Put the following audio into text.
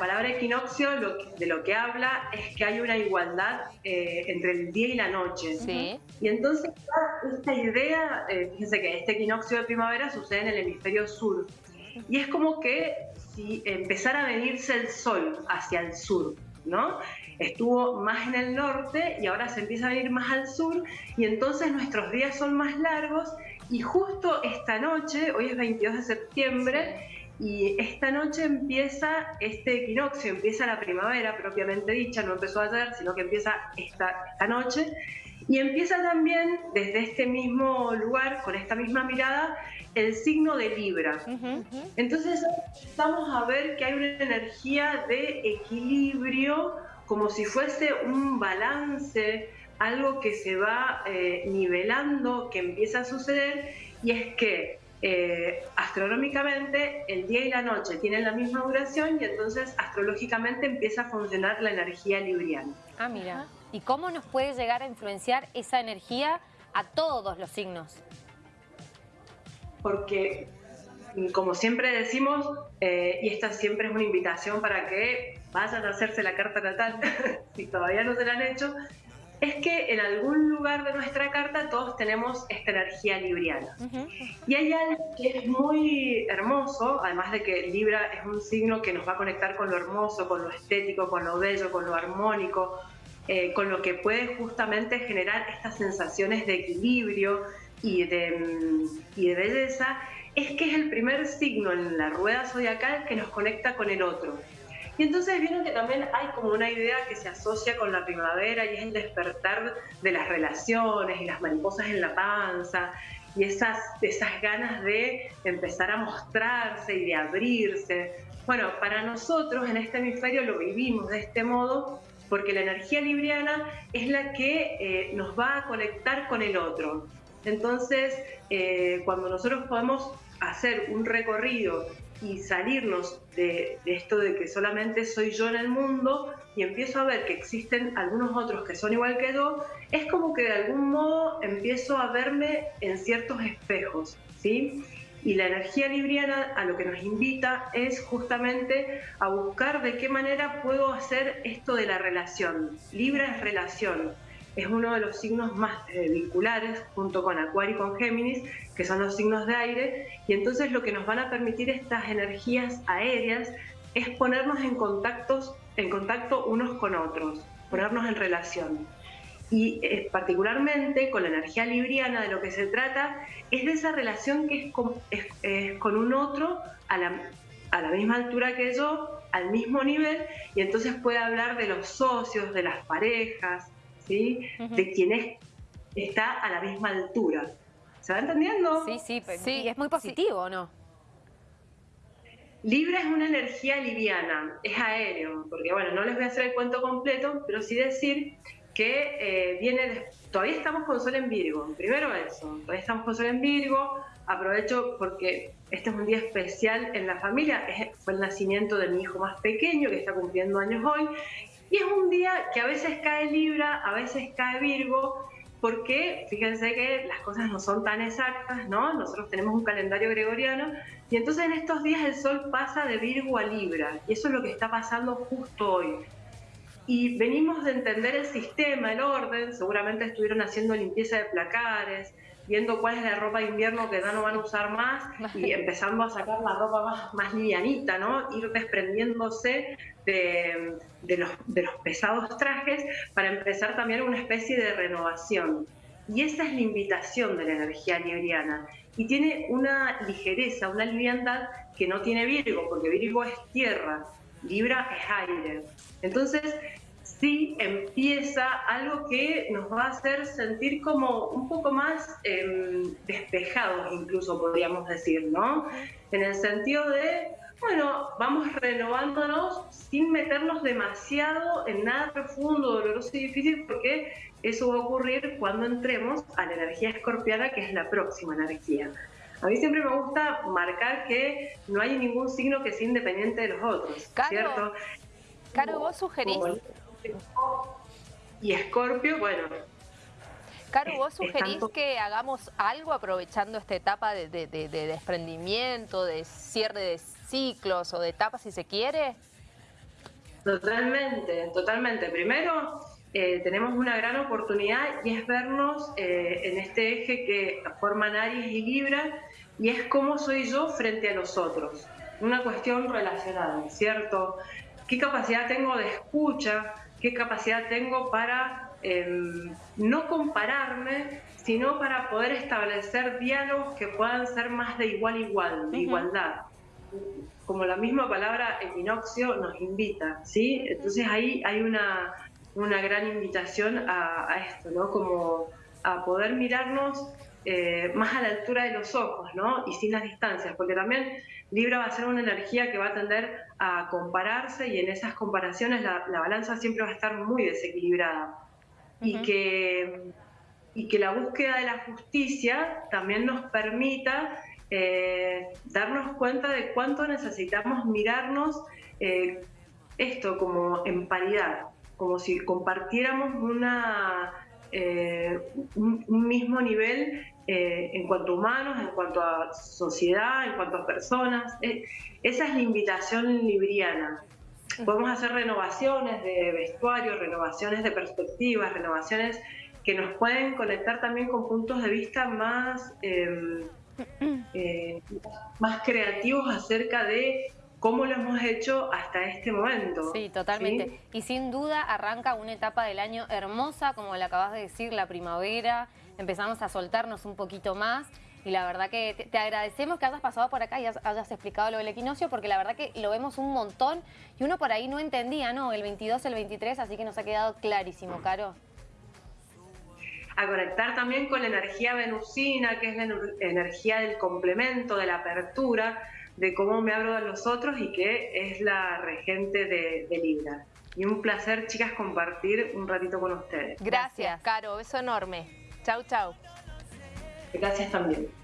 palabra equinoccio de lo que habla es que hay una igualdad eh, entre el día y la noche. Y entonces esta idea, eh, fíjense que este equinoccio de primavera sucede en el hemisferio sur. Y es como que si empezara a venirse el sol hacia el sur, ¿no? Estuvo más en el norte y ahora se empieza a venir más al sur y entonces nuestros días son más largos y justo esta noche, hoy es 22 de septiembre, y esta noche empieza este equinoccio, empieza la primavera propiamente dicha, no empezó ayer, sino que empieza esta, esta noche. Y empieza también desde este mismo lugar, con esta misma mirada, el signo de Libra. Entonces vamos a ver que hay una energía de equilibrio, como si fuese un balance, algo que se va eh, nivelando, que empieza a suceder, y es que eh, astronómicamente el día y la noche tienen la misma duración y entonces astrológicamente empieza a funcionar la energía libriana. Ah, mira. ¿Y cómo nos puede llegar a influenciar esa energía a todos los signos? Porque, como siempre decimos, eh, y esta siempre es una invitación para que vayan a hacerse la carta natal, si todavía no se la han hecho, es que en algún lugar de nuestra carta todos tenemos esta energía libriana. Y hay algo que es muy hermoso, además de que Libra es un signo que nos va a conectar con lo hermoso, con lo estético, con lo bello, con lo armónico, eh, con lo que puede justamente generar estas sensaciones de equilibrio y de, mm, y de belleza, es que es el primer signo en la rueda zodiacal que nos conecta con el otro. Y entonces vieron que también hay como una idea que se asocia con la primavera y es el despertar de las relaciones y las mariposas en la panza y esas, esas ganas de empezar a mostrarse y de abrirse. Bueno, para nosotros en este hemisferio lo vivimos de este modo porque la energía libriana es la que eh, nos va a conectar con el otro. Entonces, eh, cuando nosotros podemos hacer un recorrido y salirnos de, esto de que solamente soy yo en el mundo y empiezo a ver que existen algunos otros que son igual que yo, es como que de algún modo empiezo a verme en ciertos espejos, ¿sí? Y la energía libriana a lo que nos invita es justamente a buscar de qué manera puedo hacer esto de la relación. Libra es relación es uno de los signos más eh, vinculares junto con Acuario y con Géminis, que son los signos de aire, y entonces lo que nos van a permitir estas energías aéreas es ponernos en, contactos, en contacto unos con otros, ponernos en relación. Y eh, particularmente con la energía libriana de lo que se trata es de esa relación que es con, con un otro a la, a la misma altura que yo, al mismo nivel, y entonces puede hablar de los socios, de las parejas, de quien está a la misma altura. ¿Se va entendiendo? Sí, sí, sí, es muy positivo, ¿no? Libra es una energía liviana, es aéreo, porque bueno, no les voy a hacer el cuento completo, pero sí decir que eh, viene, todavía estamos con Sol en Virgo, primero eso, todavía estamos con Sol en Virgo, aprovecho porque este es un día especial en la familia, fue el nacimiento de mi hijo más pequeño que está cumpliendo años hoy, y es un día que a veces cae Libra, a veces cae Virgo, porque fíjense que las cosas no son tan exactas, ¿no? Nosotros tenemos un calendario gregoriano y entonces en estos días el Sol pasa de Virgo a Libra y eso es lo que está pasando justo hoy. Y venimos de entender el sistema, el orden, seguramente estuvieron haciendo limpieza de placares, viendo cuál es la ropa de invierno que ya no van a usar más y empezando a sacar la ropa más, más livianita, ¿no? Ir desprendiéndose de, de, los, de los pesados trajes para empezar también una especie de renovación. Y esa es la invitación de la energía libriana. Y tiene una ligereza, una liviandad que no tiene Virgo, porque Virgo es tierra, Libra es aire. Entonces, sí empieza algo que nos va a hacer sentir como un poco más em, despejados, incluso podríamos decir, ¿no? En el sentido de, bueno, vamos renovándonos sin meternos demasiado en nada profundo, doloroso y difícil, porque eso va a ocurrir cuando entremos a la energía escorpiana, que es la próxima energía. A mí siempre me gusta marcar que no hay ningún signo que sea independiente de los otros, ¿cierto? Caro, vos sugerís y Escorpio, bueno. Caro, ¿vos sugerís que hagamos algo aprovechando esta etapa de, desprendimiento, de cierre de ciclos o de etapas si se quiere? Totalmente, totalmente. Primero, eh, tenemos una gran oportunidad y es vernos eh, en este eje que forman Aries y Libra y es cómo soy yo frente a los otros. Una cuestión relacional, ¿cierto? ¿Qué capacidad tengo de escucha? ¿Qué capacidad tengo para em, no compararme, sino para poder establecer diálogos que puedan ser más de igual a igual, de igualdad? como la misma palabra equinoccio nos invita, ¿sí? Entonces ahí hay una, una gran invitación a, esto, ¿no? Como a poder mirarnos eh, más a la altura de los ojos, ¿no? Y sin las distancias, porque también Libra va a ser una energía que va a tender a compararse y en esas comparaciones la, balanza siempre va a estar muy desequilibrada. y, que, y que la búsqueda de la justicia también nos permita eh, darnos cuenta de cuánto necesitamos mirarnos eh, esto como en paridad, como si compartiéramos una, eh, un, mismo nivel en cuanto a humanos, en cuanto a sociedad, en cuanto a personas. esa es la invitación libriana. Podemos hacer renovaciones de vestuario, renovaciones de perspectivas, renovaciones que nos pueden conectar también con puntos de vista más em, eh, más creativos acerca de cómo lo hemos hecho hasta este momento. Sí, totalmente. Y sin duda arranca una etapa del año hermosa, como le acabas de decir, la primavera. Empezamos a soltarnos un poquito más. Y la verdad que te, agradecemos que hayas pasado por acá y hayas, explicado lo del equinoccio, porque la verdad que lo vemos un montón y uno por ahí no entendía, ¿no? El 22, el 23, así que nos ha quedado clarísimo, Caro a conectar también con la energía venusina, que es la energía del complemento, de la apertura, de cómo me abro a los otros y que es la regente de, Libra. Y un placer, chicas, compartir un ratito con ustedes. Gracias, Caro. Beso enorme. Chau, chau. Gracias también.